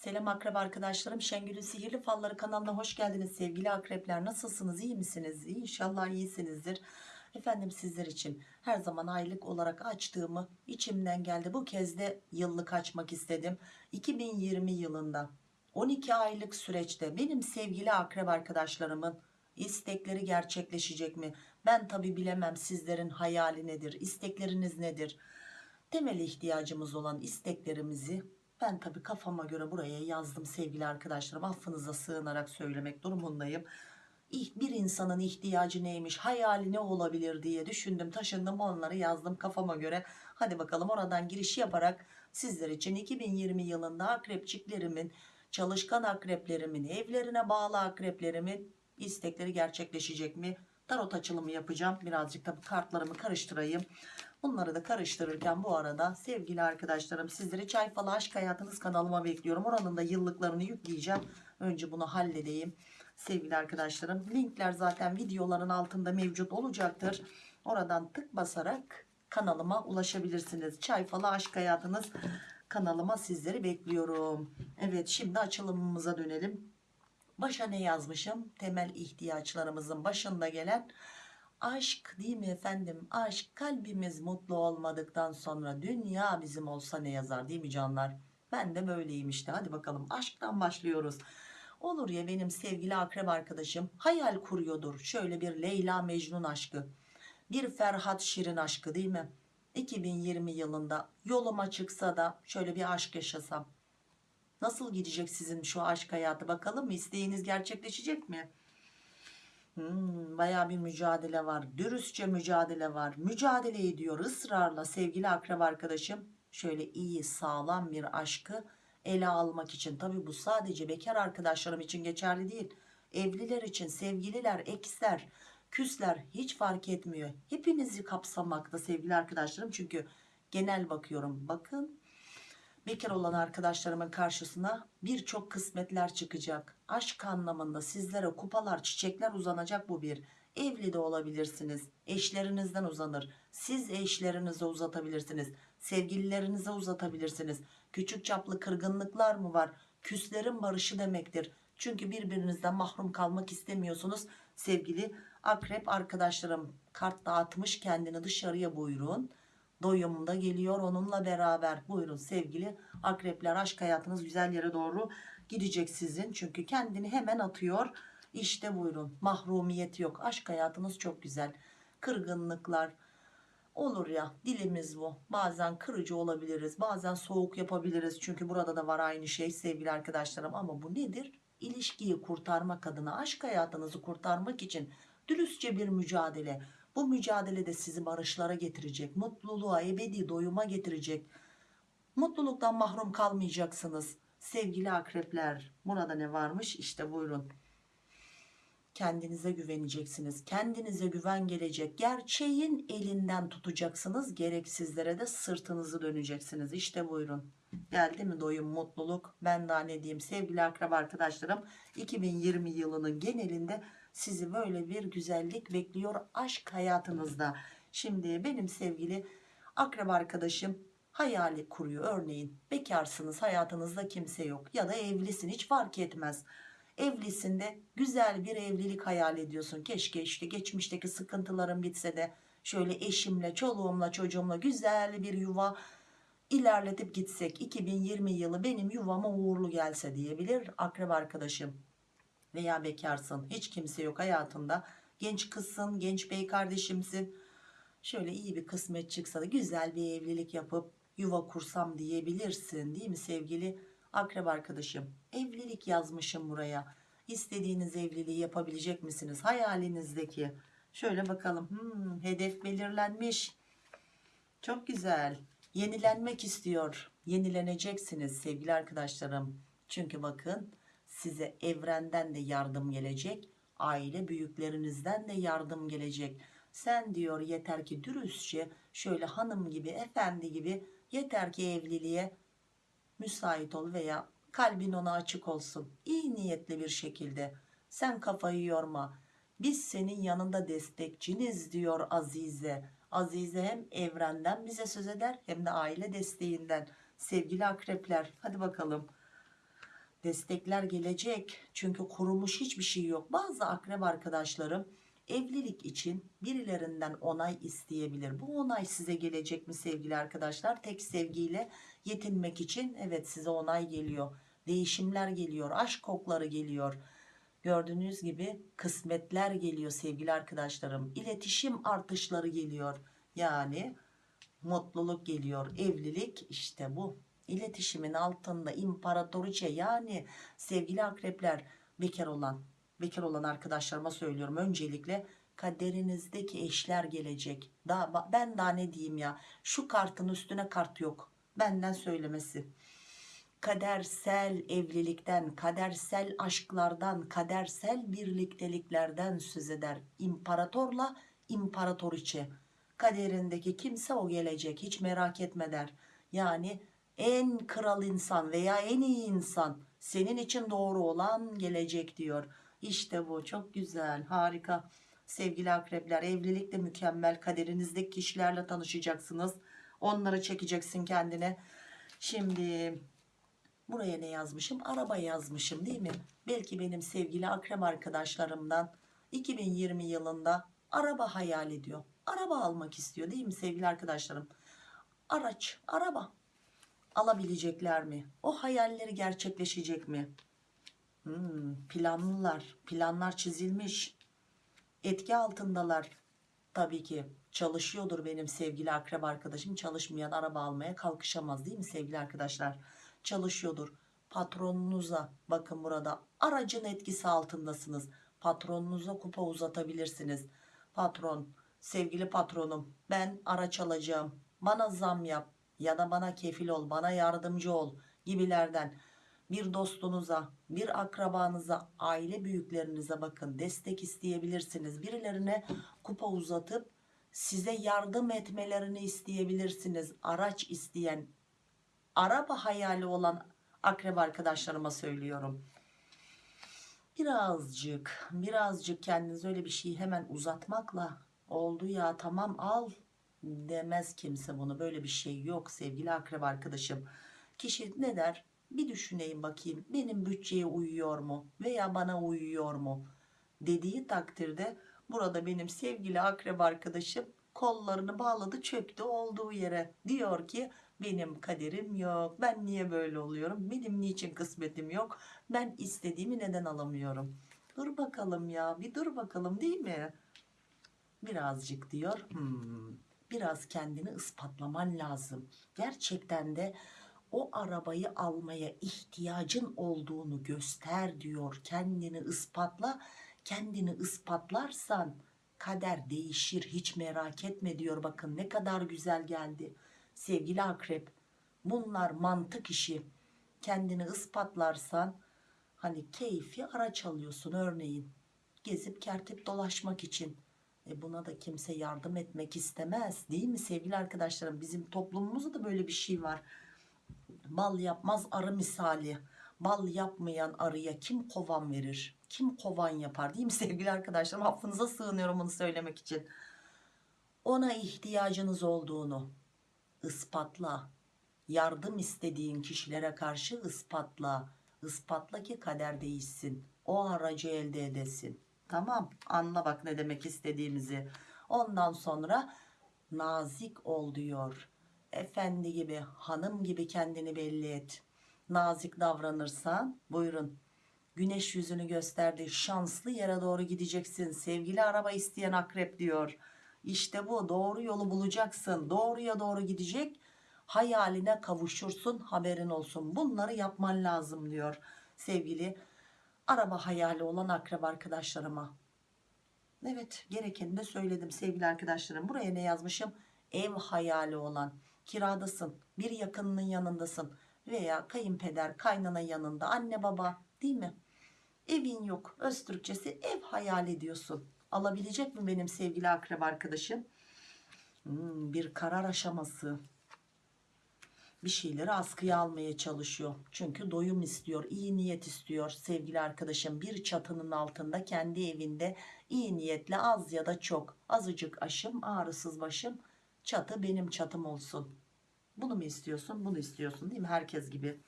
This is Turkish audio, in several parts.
Selam akrep arkadaşlarım. Şengül'ün Sihirli Falları kanalına hoş geldiniz sevgili akrepler. Nasılsınız? iyi misiniz? İnşallah iyisinizdir. Efendim sizler için her zaman aylık olarak açtığımı içimden geldi. Bu kez de yıllık açmak istedim. 2020 yılında 12 aylık süreçte benim sevgili akrep arkadaşlarımın istekleri gerçekleşecek mi? Ben tabi bilemem sizlerin hayali nedir? istekleriniz nedir? Temel ihtiyacımız olan isteklerimizi ben tabii kafama göre buraya yazdım sevgili arkadaşlarım. Affınıza sığınarak söylemek durumundayım. Bir insanın ihtiyacı neymiş, hayali ne olabilir diye düşündüm, taşındım onları yazdım kafama göre. Hadi bakalım oradan giriş yaparak sizler için 2020 yılında akrepçiklerimin, çalışkan akreplerimin, evlerine bağlı akreplerimin istekleri gerçekleşecek mi? Tarot açılımı yapacağım. Birazcık bu kartlarımı karıştırayım. Bunları da karıştırırken bu arada sevgili arkadaşlarım sizleri Çay Falı Aşk Hayatınız kanalıma bekliyorum. Oranın da yıllıklarını yükleyeceğim. Önce bunu halledeyim. Sevgili arkadaşlarım linkler zaten videoların altında mevcut olacaktır. Oradan tık basarak kanalıma ulaşabilirsiniz. Çay Falı Aşk Hayatınız kanalıma sizleri bekliyorum. Evet şimdi açılımımıza dönelim. Başa ne yazmışım? Temel ihtiyaçlarımızın başında gelen aşk değil mi efendim? Aşk kalbimiz mutlu olmadıktan sonra dünya bizim olsa ne yazar değil mi canlar? Ben de böyleyim işte. Hadi bakalım aşktan başlıyoruz. Olur ya benim sevgili akrep arkadaşım hayal kuruyordur. Şöyle bir Leyla Mecnun aşkı. Bir Ferhat Şirin aşkı değil mi? 2020 yılında yoluma çıksa da şöyle bir aşk yaşasam. Nasıl gidecek sizin şu aşk hayatı bakalım mı? İsteğiniz gerçekleşecek mi? Hmm, bayağı bir mücadele var. Dürüstçe mücadele var. Mücadele ediyor ısrarla sevgili akrep arkadaşım. Şöyle iyi sağlam bir aşkı ele almak için. Tabi bu sadece bekar arkadaşlarım için geçerli değil. Evliler için sevgililer, eksler, küsler hiç fark etmiyor. Hepinizi kapsamakta sevgili arkadaşlarım. Çünkü genel bakıyorum. Bakın bekar olan arkadaşlarımın karşısına birçok kısmetler çıkacak. Aşk anlamında sizlere kupalar, çiçekler uzanacak bu bir. Evli de olabilirsiniz. Eşlerinizden uzanır. Siz eşlerinize uzatabilirsiniz. Sevgililerinize uzatabilirsiniz. Küçük çaplı kırgınlıklar mı var? Küslerin barışı demektir. Çünkü birbirinizden mahrum kalmak istemiyorsunuz. Sevgili akrep arkadaşlarım kart dağıtmış kendini dışarıya buyurun doyumda geliyor. Onunla beraber buyurun sevgili akrepler aşk hayatınız güzel yere doğru gidecek sizin. Çünkü kendini hemen atıyor. İşte buyurun mahrumiyet yok. Aşk hayatınız çok güzel. Kırgınlıklar olur ya dilimiz bu. Bazen kırıcı olabiliriz bazen soğuk yapabiliriz. Çünkü burada da var aynı şey sevgili arkadaşlarım. Ama bu nedir? İlişkiyi kurtarmak adına aşk hayatınızı kurtarmak için dürüstçe bir mücadele bu mücadelede sizi barışlara getirecek, mutluluğa, ebedi doyuma getirecek. Mutluluktan mahrum kalmayacaksınız. Sevgili akrepler, burada ne varmış? İşte buyurun. Kendinize güveneceksiniz. Kendinize güven gelecek. Gerçeğin elinden tutacaksınız. Gereksizlere de sırtınızı döneceksiniz. İşte buyurun. Geldi mi doyum, mutluluk? Ben daha ne diyeyim sevgili akrep arkadaşlarım. 2020 yılının genelinde sizi böyle bir güzellik bekliyor aşk hayatınızda. Şimdi benim sevgili akrep arkadaşım hayali kuruyor. Örneğin bekarsınız hayatınızda kimse yok ya da evlisin hiç fark etmez. Evlisinde güzel bir evlilik hayal ediyorsun. Keşke işte geçmişteki sıkıntılarım bitse de şöyle eşimle, çoluğumla, çocuğumla güzel bir yuva ilerletip gitsek. 2020 yılı benim yuvama uğurlu gelse diyebilir akrep arkadaşım. Veya bekarsın. Hiç kimse yok hayatında. Genç kızsın genç bey kardeşimsin. Şöyle iyi bir kısmet çıksa da güzel bir evlilik yapıp yuva kursam diyebilirsin değil mi sevgili akrep arkadaşım evlilik yazmışım buraya. İstediğiniz evliliği yapabilecek misiniz? Hayalinizdeki. Şöyle bakalım. Hmm, hedef belirlenmiş. Çok güzel. Yenilenmek istiyor. Yenileneceksiniz sevgili arkadaşlarım. Çünkü bakın size evrenden de yardım gelecek aile büyüklerinizden de yardım gelecek. Sen diyor yeter ki dürüstçe şöyle hanım gibi efendi gibi yeter ki evliliğe müsait ol veya kalbin ona açık olsun. İyi niyetli bir şekilde sen kafayı yorma. Biz senin yanında destekçiniz diyor Azize. Azize hem evrenden bize söz eder hem de aile desteğinden. Sevgili akrepler hadi bakalım. Destekler gelecek. Çünkü kurumuş hiçbir şey yok. Bazı akrep arkadaşlarım evlilik için birilerinden onay isteyebilir. Bu onay size gelecek mi sevgili arkadaşlar? Tek sevgiyle yetinmek için evet size onay geliyor. Değişimler geliyor aşk kokları geliyor. Gördüğünüz gibi kısmetler geliyor sevgili arkadaşlarım. İletişim artışları geliyor. Yani mutluluk geliyor. Evlilik işte bu. İletişimin altında imparatoriçe yani sevgili akrepler bekar olan bekar olan arkadaşlarıma söylüyorum. Öncelikle kaderinizdeki eşler gelecek. Daha, ben daha ne diyeyim ya? Şu kartın üstüne kart yok. Benden söylemesi. Kadersel evlilikten kadersel aşklardan kadersel birlikteliklerden söz eder. İmparatorla imparatoriçe kaderindeki kimse o gelecek. Hiç merak etme der. Yani en kral insan veya en iyi insan senin için doğru olan gelecek diyor işte bu çok güzel harika. Sevgili akrepler evlilik de mükemmel kaderinizdeki kişilerle tanışacaksınız. Onları çekeceksin kendine. Şimdi buraya ne yazmışım? Araba yazmışım değil mi? Belki benim sevgili akrep arkadaşlarımdan 2020 yılında araba hayal ediyor. Araba almak istiyor değil mi sevgili arkadaşlarım? Araç araba. Alabilecekler mi? O hayalleri gerçekleşecek mi hmm, planlılar. Planlar çizilmiş. Etki altındalar. Tabii ki çalışıyordur benim sevgili akrep arkadaşım. Çalışmayan araba almaya kalkışamaz değil mi sevgili arkadaşlar? Çalışıyordur. Patronunuza bakın burada aracın etkisi altındasınız. Patronunuza kupa uzatabilirsiniz. Patron sevgili patronum ben araç alacağım. Bana zam yap ya da bana kefil ol bana yardımcı ol gibilerden bir dostunuza bir akrabanıza aile büyüklerinize bakın destek isteyebilirsiniz. Birilerine kupa uzatıp size yardım etmelerini isteyebilirsiniz. Araç isteyen araba hayali olan akrep arkadaşlarıma söylüyorum. Birazcık birazcık kendiniz öyle bir şeyi hemen uzatmakla oldu ya tamam al demez kimse bunu. Böyle bir şey yok sevgili akrep arkadaşım. Kişi ne der bir düşüneyim bakayım benim bütçeye uyuyor mu veya bana uyuyor mu dediği takdirde burada benim sevgili akrep arkadaşım kollarını bağladı çöktü olduğu yere. Diyor ki benim kaderim yok ben niye böyle oluyorum? Benim niçin kısmetim yok? Ben istediğimi neden alamıyorum? Dur bakalım ya bir dur bakalım değil mi? Birazcık diyor hmm, biraz kendini ispatlaman lazım. Gerçekten de o arabayı almaya ihtiyacın olduğunu göster diyor. Kendini ispatla. Kendini ispatlarsan kader değişir. Hiç merak etme diyor. Bakın ne kadar güzel geldi. Sevgili akrep bunlar mantık işi. Kendini ispatlarsan hani keyfi araç alıyorsun örneğin. Gezip kertip dolaşmak için. E buna da kimse yardım etmek istemez değil mi sevgili arkadaşlarım? Bizim toplumumuzda da böyle bir şey var bal yapmaz arı misali. Bal yapmayan arıya kim kovan verir? Kim kovan yapar değil mi sevgili arkadaşlarım? Affınıza sığınıyorum bunu söylemek için. Ona ihtiyacınız olduğunu ispatla. Yardım istediğin kişilere karşı ispatla. İspatla ki kader değişsin. O aracı elde edesin. Tamam anla bak ne demek istediğimizi. Ondan sonra nazik ol diyor efendi gibi hanım gibi kendini belli et. Nazik davranırsan buyurun. Güneş yüzünü gösterdi şanslı yere doğru gideceksin. Sevgili araba isteyen akrep diyor. İşte bu doğru yolu bulacaksın. Doğruya doğru gidecek hayaline kavuşursun haberin olsun. Bunları yapman lazım diyor sevgili araba hayali olan akrep arkadaşlarıma. Evet gerekeni de söyledim sevgili arkadaşlarım. Buraya ne yazmışım? Ev hayali olan kiradasın bir yakınının yanındasın veya kayınpeder kaynana yanında anne baba değil mi? Evin yok öz Türkçesi ev hayal ediyorsun. Alabilecek mi benim sevgili akrep arkadaşım? Hmm, bir karar aşaması. Bir şeyleri askıya almaya çalışıyor. Çünkü doyum istiyor iyi niyet istiyor sevgili arkadaşım. Bir çatının altında kendi evinde iyi niyetle az ya da çok azıcık aşım ağrısız başım çatı benim çatım olsun bunu mu istiyorsun bunu istiyorsun değil mi herkes gibi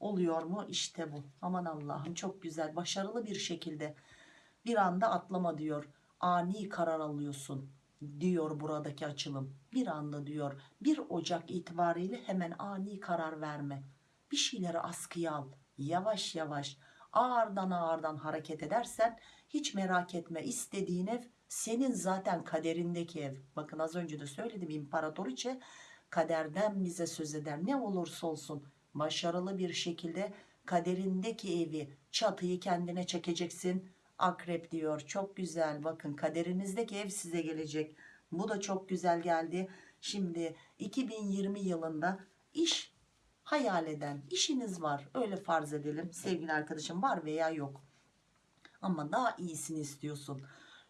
Oluyor mu? İşte bu. Aman Allah'ım çok güzel. Başarılı bir şekilde bir anda atlama diyor. Ani karar alıyorsun diyor buradaki açılım. Bir anda diyor 1 Ocak itibariyle hemen ani karar verme. Bir şeyleri askıya al. Yavaş yavaş ağırdan ağırdan hareket edersen hiç merak etme istediğin ev senin zaten kaderindeki ev. Bakın az önce de söyledim imparatoriçe kaderden bize söz eder. Ne olursa olsun başarılı bir şekilde kaderindeki evi çatıyı kendine çekeceksin. Akrep diyor çok güzel bakın kaderinizdeki ev size gelecek. Bu da çok güzel geldi. Şimdi 2020 yılında iş hayal eden işiniz var öyle farz edelim sevgili arkadaşım var veya yok ama daha iyisini istiyorsun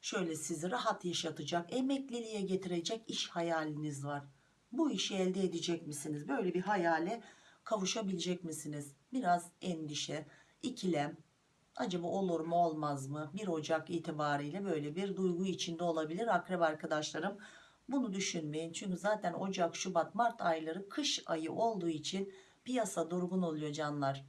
şöyle sizi rahat yaşatacak emekliliğe getirecek iş hayaliniz var. Bu işi elde edecek misiniz? Böyle bir hayale kavuşabilecek misiniz? Biraz endişe ikilem. Acaba olur mu olmaz mı? 1 Ocak itibariyle böyle bir duygu içinde olabilir akrep arkadaşlarım. Bunu düşünmeyin. Çünkü zaten Ocak Şubat Mart ayları kış ayı olduğu için piyasa durgun oluyor canlar.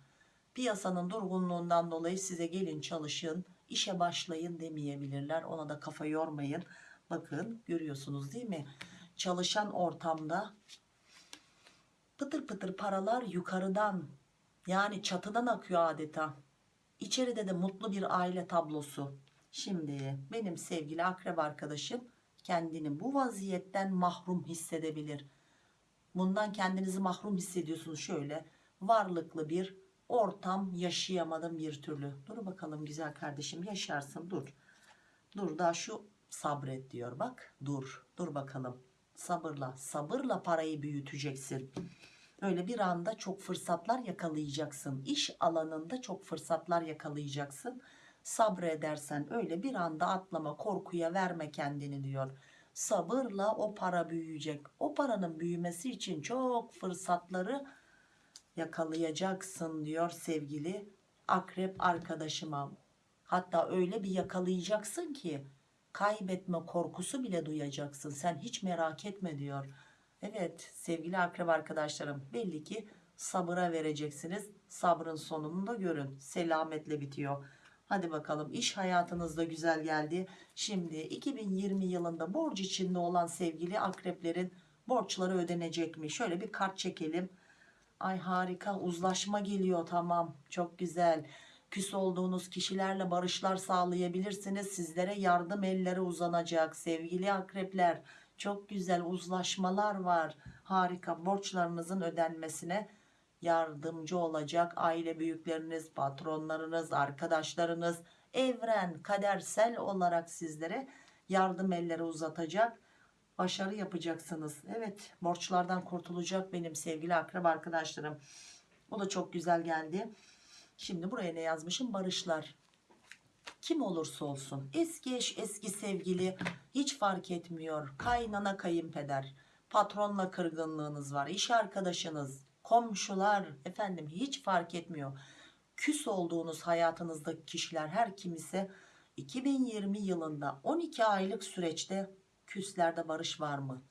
Piyasanın durgunluğundan dolayı size gelin çalışın işe başlayın demeyebilirler. Ona da kafa yormayın. Bakın görüyorsunuz değil mi? Çalışan ortamda pıtır pıtır paralar yukarıdan yani çatıdan akıyor adeta. İçeride de mutlu bir aile tablosu. Şimdi benim sevgili akrep arkadaşım kendini bu vaziyetten mahrum hissedebilir. Bundan kendinizi mahrum hissediyorsunuz. Şöyle varlıklı bir ortam yaşayamadım bir türlü. Dur bakalım güzel kardeşim yaşarsın dur. Dur daha şu sabret diyor bak dur. Dur bakalım sabırla sabırla parayı büyüteceksin. Öyle bir anda çok fırsatlar yakalayacaksın. İş alanında çok fırsatlar yakalayacaksın. Sabredersen öyle bir anda atlama korkuya verme kendini diyor. Sabırla o para büyüyecek. O paranın büyümesi için çok fırsatları yakalayacaksın diyor sevgili akrep arkadaşıma. Hatta öyle bir yakalayacaksın ki kaybetme korkusu bile duyacaksın. Sen hiç merak etme diyor. Evet sevgili akrep arkadaşlarım belli ki sabıra vereceksiniz. Sabrın sonunu da görün. Selametle bitiyor. Hadi bakalım iş hayatınızda güzel geldi. Şimdi 2020 yılında borç içinde olan sevgili akreplerin borçları ödenecek mi şöyle bir kart çekelim Ay harika uzlaşma geliyor tamam çok güzel. Küs olduğunuz kişilerle barışlar sağlayabilirsiniz. Sizlere yardım elleri uzanacak sevgili akrepler. Çok güzel uzlaşmalar var. Harika borçlarınızın ödenmesine yardımcı olacak aile büyükleriniz, patronlarınız, arkadaşlarınız, evren kadersel olarak sizlere yardım elleri uzatacak başarı yapacaksınız. Evet borçlardan kurtulacak benim sevgili akrep arkadaşlarım. O da çok güzel geldi. Şimdi buraya ne yazmışım? Barışlar. Kim olursa olsun eski eş eski sevgili hiç fark etmiyor. Kaynana kayınpeder patronla kırgınlığınız var. iş arkadaşınız komşular efendim hiç fark etmiyor. Küs olduğunuz hayatınızdaki kişiler her kim ise 2020 yılında 12 aylık süreçte küslerde barış var mı?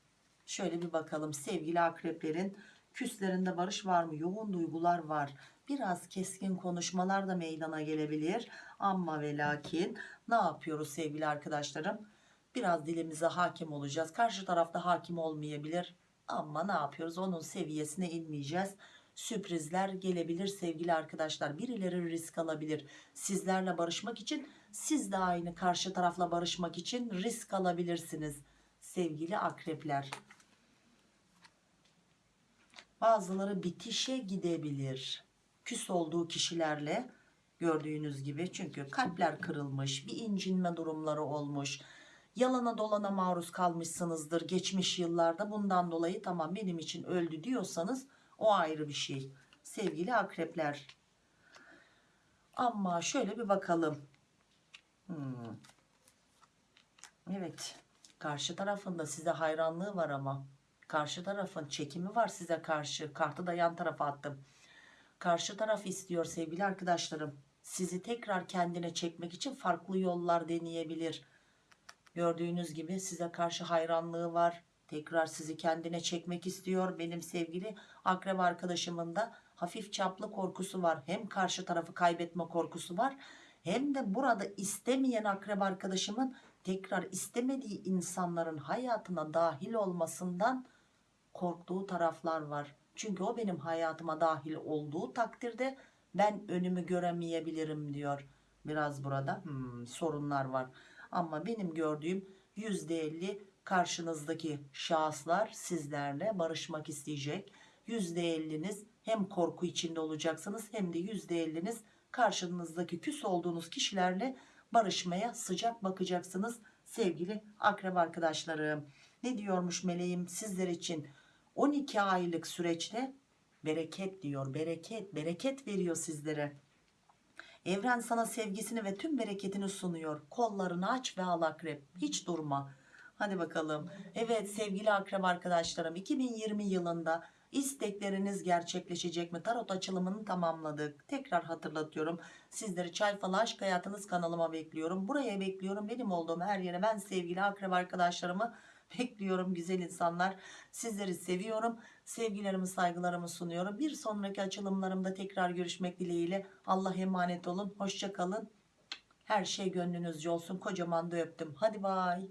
Şöyle bir bakalım sevgili akreplerin küslerinde barış var mı? Yoğun duygular var. Biraz keskin konuşmalar da meydana gelebilir. Ama ve lakin ne yapıyoruz sevgili arkadaşlarım? Biraz dilimize hakim olacağız. Karşı tarafta hakim olmayabilir. Ama ne yapıyoruz? Onun seviyesine inmeyeceğiz. Sürprizler gelebilir sevgili arkadaşlar. Birileri risk alabilir. Sizlerle barışmak için siz de aynı karşı tarafla barışmak için risk alabilirsiniz sevgili akrepler. Bazıları bitişe gidebilir. Küs olduğu kişilerle gördüğünüz gibi çünkü kalpler kırılmış, bir incinme durumları olmuş. Yalana dolana maruz kalmışsınızdır geçmiş yıllarda. Bundan dolayı tamam benim için öldü diyorsanız o ayrı bir şey. Sevgili akrepler. Ama şöyle bir bakalım. Hmm. Evet. Karşı tarafında size hayranlığı var ama. Karşı tarafın çekimi var size karşı. Kartı da yan tarafa attım. Karşı taraf istiyor sevgili arkadaşlarım. Sizi tekrar kendine çekmek için farklı yollar deneyebilir. Gördüğünüz gibi size karşı hayranlığı var. Tekrar sizi kendine çekmek istiyor. Benim sevgili akrep arkadaşımın da hafif çaplı korkusu var. Hem karşı tarafı kaybetme korkusu var. Hem de burada istemeyen akrep arkadaşımın tekrar istemediği insanların hayatına dahil olmasından korktuğu taraflar var. Çünkü o benim hayatıma dahil olduğu takdirde ben önümü göremeyebilirim diyor. Biraz burada hmm, sorunlar var. Ama benim gördüğüm %50 karşınızdaki şahıslar sizlerle barışmak isteyecek. %50'niz hem korku içinde olacaksınız hem de %50'niz karşınızdaki küs olduğunuz kişilerle barışmaya sıcak bakacaksınız sevgili akrep arkadaşlarım. Ne diyormuş meleğim sizler için 12 aylık süreçte bereket diyor bereket bereket veriyor sizlere. Evren sana sevgisini ve tüm bereketini sunuyor. Kollarını aç ve al akrep. Hiç durma. Hadi bakalım. Evet sevgili akrep arkadaşlarım 2020 yılında istekleriniz gerçekleşecek mi? Tarot açılımını tamamladık. Tekrar hatırlatıyorum. Sizleri Çay Falı Aşk Hayatınız kanalıma bekliyorum. Buraya bekliyorum. Benim olduğum her yere ben sevgili akrep arkadaşlarımı bekliyorum güzel insanlar. Sizleri seviyorum. Sevgilerimi saygılarımı sunuyorum. Bir sonraki açılımlarımda tekrar görüşmek dileğiyle. Allah emanet olun. Hoşça kalın. Her şey gönlünüzce olsun. Kocaman da öptüm. Hadi bay.